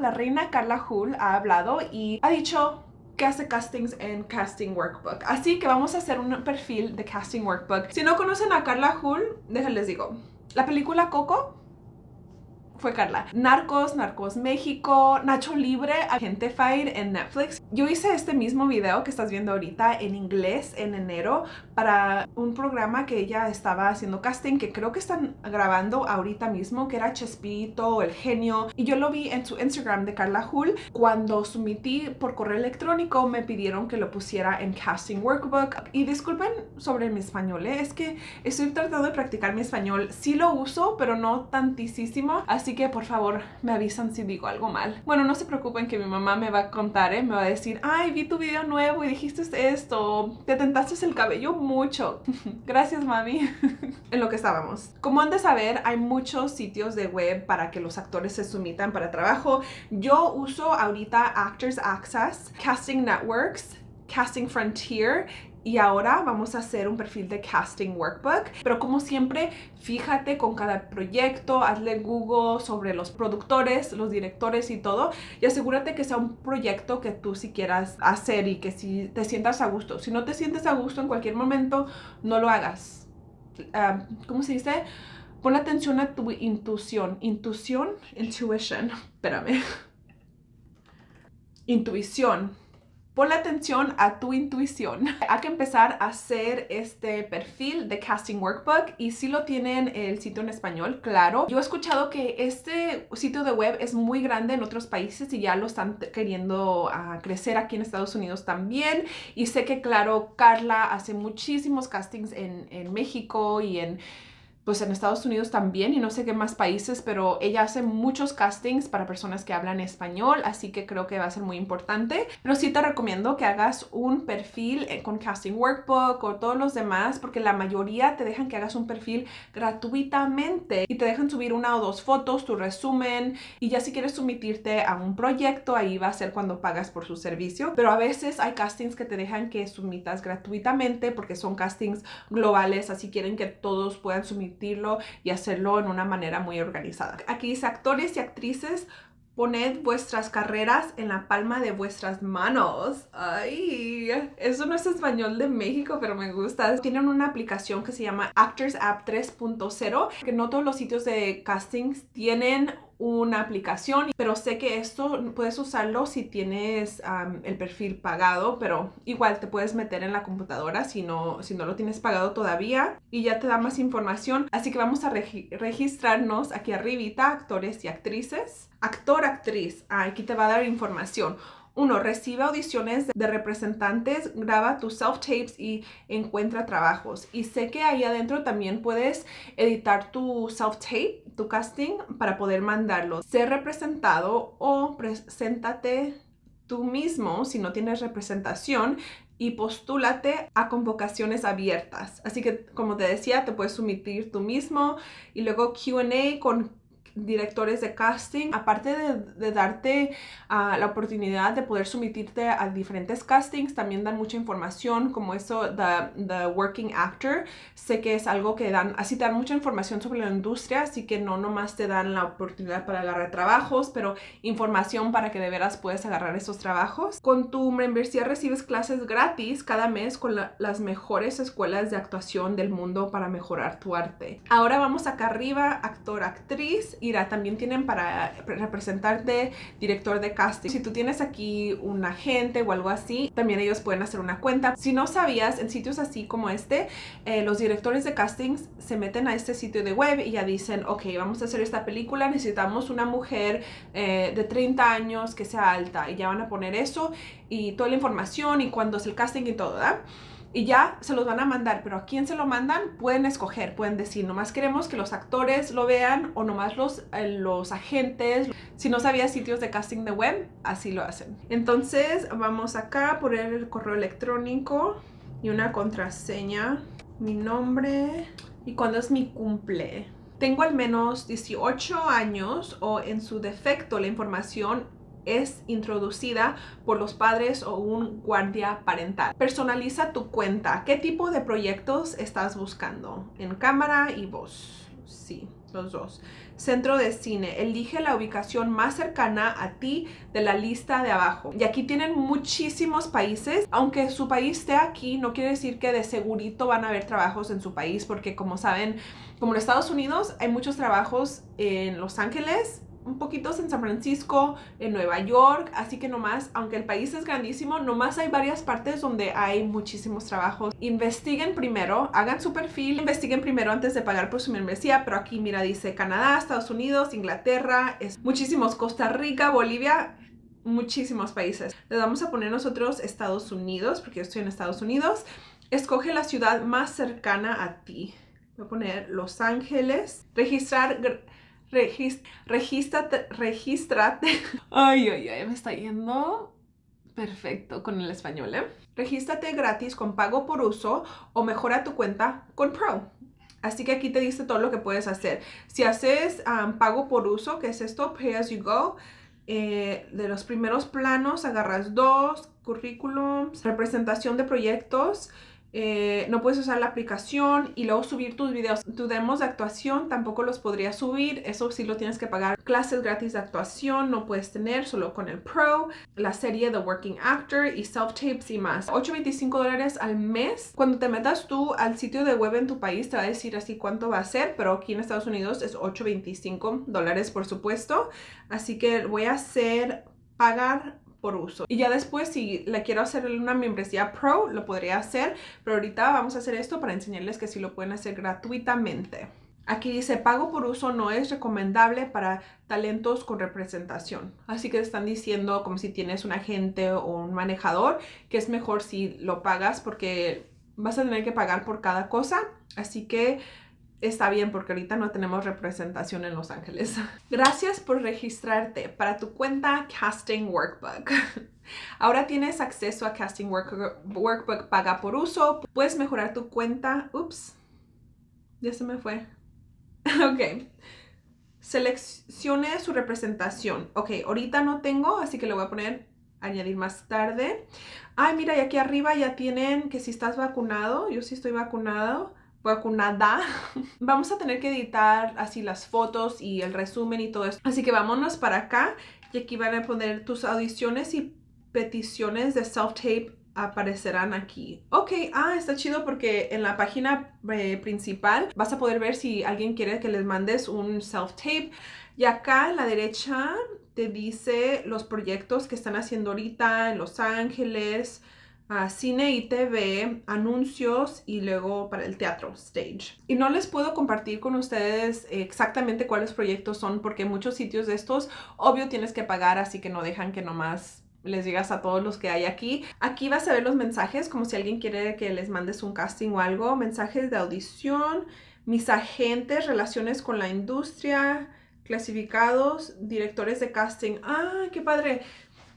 La reina Carla Hull ha hablado y ha dicho que hace castings en Casting Workbook. Así que vamos a hacer un perfil de Casting Workbook. Si no conocen a Carla Hull, déjenles digo. La película Coco fue Carla. Narcos, Narcos México, Nacho Libre, Agente Fire en Netflix. Yo hice este mismo video que estás viendo ahorita en inglés en enero para un programa que ella estaba haciendo casting que creo que están grabando ahorita mismo que era Chespirito, El Genio y yo lo vi en su Instagram de Carla Hull. Cuando submití por correo electrónico me pidieron que lo pusiera en Casting Workbook y disculpen sobre mi español, ¿eh? es que estoy tratando de practicar mi español. Sí lo uso pero no tantísimo así Así que por favor me avisan si digo algo mal. Bueno, no se preocupen que mi mamá me va a contar, ¿eh? Me va a decir, ay, vi tu video nuevo y dijiste esto, te tentaste el cabello mucho. Gracias, mami. en lo que estábamos. Como han de saber, hay muchos sitios de web para que los actores se sumitan para trabajo. Yo uso ahorita Actors Access, Casting Networks, Casting Frontier y ahora vamos a hacer un perfil de casting workbook. Pero como siempre fíjate con cada proyecto hazle google sobre los productores los directores y todo y asegúrate que sea un proyecto que tú si quieras hacer y que si te sientas a gusto. Si no te sientes a gusto en cualquier momento no lo hagas. Ah, ¿cómo se dice? pon atención a tu intuición. Intuición intuition espérame. Intuición Ponle atención a tu intuición. Hay que empezar a hacer este perfil de Casting Workbook y si lo tienen el sitio en español, claro. Yo he escuchado que este sitio de web es muy grande en otros países y ya lo están queriendo ah, crecer aquí en Estados Unidos también. Y sé que, claro, Carla hace muchísimos castings en, en México y en pues en Estados Unidos también y no sé qué más países, pero ella hace muchos castings para personas que hablan español, así que creo que va a ser muy importante. Pero sí te recomiendo que hagas un perfil eh, con Casting Workbook o todos los demás, porque la mayoría te dejan que hagas un perfil gratuitamente y te dejan subir una o dos fotos, tu resumen y ya si quieres sumitirte a un proyecto, ahí va a ser cuando pagas por su servicio. Pero a veces hay castings que te dejan que sumitas gratuitamente porque son castings globales, así quieren que todos puedan sumitir y hacerlo en una manera muy organizada. Aquí dice actores y actrices Poned vuestras carreras en la palma de vuestras manos. Ay, eso no es español de México, pero me gusta. Tienen una aplicación que se llama Actors App 3.0, que no todos los sitios de castings tienen una aplicación, pero sé que esto puedes usarlo si tienes el perfil pagado, pero igual te puedes meter en la computadora si no, si no lo tienes pagado todavía y ya te da más información. Así que vamos a registrarnos aquí arribita, actores y actrices. Actor, actriz, aquí te va a dar información. Uno, recibe audiciones de representantes, graba tus self-tapes y encuentra trabajos. Y sé que ahí adentro también puedes editar tu self-tape, tu casting, para poder mandarlo. Ser representado o preséntate tú mismo si no tienes representación y postúlate a convocaciones abiertas. Así que, como te decía, te puedes sumitir tú mismo y luego Q&A con directores de casting, aparte de, darte ah, la oportunidad de poder sumitirte a diferentes castings, también dan mucha información como eso, the, the working actor. Sé que es algo que dan, así te dan mucha información sobre la industria, así que no nomás te dan la oportunidad para agarrar trabajos, pero información para que de veras puedas agarrar esos trabajos. Con tu membresía recibes clases gratis cada mes con las mejores escuelas de actuación del mundo para mejorar tu arte. Ahora vamos acá arriba, actor, actriz Mira, también tienen para representarte director de casting. Si tú tienes aquí un agente o algo así, también ellos pueden hacer una cuenta. Si no sabías, en sitios así como este, eh, los directores de castings se meten a este sitio de web y ya dicen, ok, vamos a hacer esta película, necesitamos una mujer eh, de 30 años que sea alta y ya van a poner eso y toda la información y cuándo es el casting y todo, ¿verdad? Y ya se los van a mandar, pero a quién se lo mandan pueden escoger, pueden decir, nomás queremos que los actores lo vean o nomás los, eh, los agentes. Si no sabía sitios de casting de web, así lo hacen. Entonces vamos acá a poner el correo electrónico y una contraseña, mi nombre y cuando es mi cumple. Tengo al menos 18 años o en su defecto la información es introducida por los padres o un guardia parental. Personaliza tu cuenta. ¿Qué tipo de proyectos estás buscando? En cámara y voz. Sí. los dos. Centro de cine. Elige la ubicación más cercana a ti de la lista de abajo. Y aquí tienen muchísimos países. Aunque su país esté aquí, no quiere decir que de segurito van a haber trabajos en su país. Porque como saben, como en Estados Unidos hay muchos trabajos en Los Ángeles, un poquito en San Francisco, en Nueva York, así que nomás, aunque el país es grandísimo, nomás hay varias partes donde hay muchísimos trabajos. Investiguen primero, hagan su perfil, investiguen primero antes de pagar por su membresía, pero aquí mira, dice Canadá, Estados Unidos, Inglaterra, es muchísimos, Costa Rica, Bolivia, muchísimos países. Le vamos a poner nosotros Estados Unidos, porque yo estoy en Estados Unidos. Escoge la ciudad más cercana a ti. Voy a poner Los Ángeles. Registrar regístrate, regístrate. Ay, ay, ay, me está yendo perfecto con el español, ¿eh? Regístrate gratis con pago por uso o mejora tu cuenta con Pro. Así que aquí te dice todo lo que puedes hacer. Si haces pago por uso, que es esto, Pay as you go, eh, de los primeros planos agarras dos, currículums, representación de proyectos, eh, no puedes usar la aplicación y luego subir tus videos. Tus demos de actuación tampoco los podrías subir, eso sí lo tienes que pagar. Clases gratis de actuación no puedes tener, solo con el Pro, la serie The Working Actor y self-tapes y más. 8.25 dólares al mes. Cuando te metas tú al sitio de web en tu país te va a decir así cuánto va a ser, pero aquí en Estados Unidos es 8.25 dólares por supuesto. Así que voy a hacer pagar uso. Y ya después si le quiero hacer una membresía pro, lo podría hacer, pero ahorita vamos a hacer esto para enseñarles que sí lo pueden hacer gratuitamente. Aquí dice, pago por uso no es recomendable para talentos con representación. Así que están diciendo como si tienes un agente o un manejador, que es mejor si lo pagas porque vas a tener que pagar por cada cosa. Así que está bien porque ahorita no tenemos representación en Los Ángeles. Gracias por registrarte para tu cuenta Casting Workbook. Ahora tienes acceso a Casting Workbook paga por uso. Puedes mejorar tu cuenta. Ups, ya se me fue. ok. Seleccione su representación. Ok, ahorita no tengo, así que le voy a poner añadir más tarde. Ay, mira, y aquí arriba ya tienen que si estás vacunado, yo sí estoy vacunado vacunada. Vamos a tener que editar así las fotos y el resumen y todo eso. Así que vámonos para acá y aquí van a poner tus audiciones y peticiones de self-tape aparecerán aquí. Ok, ah, está chido porque en la página eh, principal vas a poder ver si alguien quiere que les mandes un self-tape. Y acá en la derecha te dice los proyectos que están haciendo ahorita en Los Ángeles, cine y TV, anuncios y luego para el teatro, stage. Y no les puedo compartir con ustedes exactamente cuáles proyectos son porque muchos sitios de estos, obvio tienes que pagar, así que no dejan que nomás les digas a todos los que hay aquí. Aquí vas a ver los mensajes, como si alguien quiere que les mandes un casting o algo, mensajes de audición, mis agentes, relaciones con la industria, clasificados, directores de casting. ¡Ah, qué padre!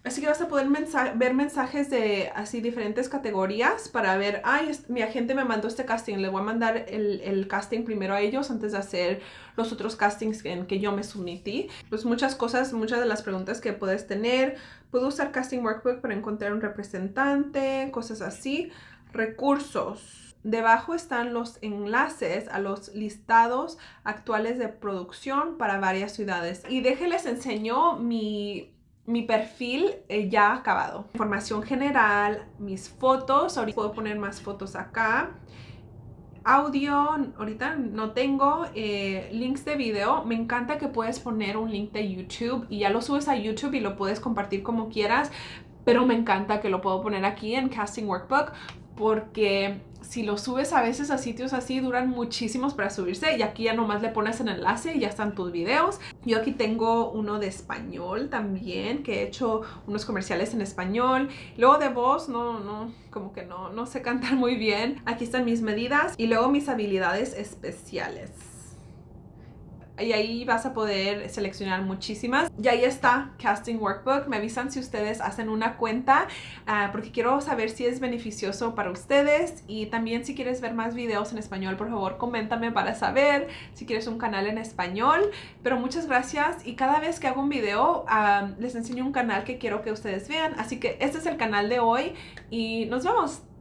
Así que vas a poder ver mensajes de así diferentes categorías para ver, ay, mi agente me mandó este casting, le voy a mandar el, casting primero a ellos antes de hacer los otros castings en que yo me sometí. Pues muchas cosas, muchas de las preguntas que puedes tener. Puedo usar Casting Workbook para encontrar un representante, cosas así. Recursos. Debajo están los enlaces a los listados actuales de producción para varias ciudades. Y déjenles enseño mi mi perfil eh, ya acabado. Información general, mis fotos, ahorita puedo poner más fotos acá. Audio, ahorita no tengo eh, links de video. Me encanta que puedes poner un link de YouTube y ya lo subes a YouTube y lo puedes compartir como quieras. Pero me encanta que lo puedo poner aquí en Casting Workbook porque si lo subes a veces a sitios así duran muchísimos para subirse y aquí ya nomás le pones el enlace y ya están tus videos. Yo aquí tengo uno de español también que he hecho unos comerciales en español. Luego de voz no, no, como que no, no sé cantar muy bien. Aquí están mis medidas y luego mis habilidades especiales y ahí vas a poder seleccionar muchísimas. Y ahí está Casting Workbook. Me avisan si ustedes hacen una cuenta ah, porque quiero saber si es beneficioso para ustedes y también si quieres ver más videos en español, por favor, coméntame para saber si quieres un canal en español. Pero muchas gracias y cada vez que hago un video ah, les enseño un canal que quiero que ustedes vean. Así que este es el canal de hoy y nos vemos.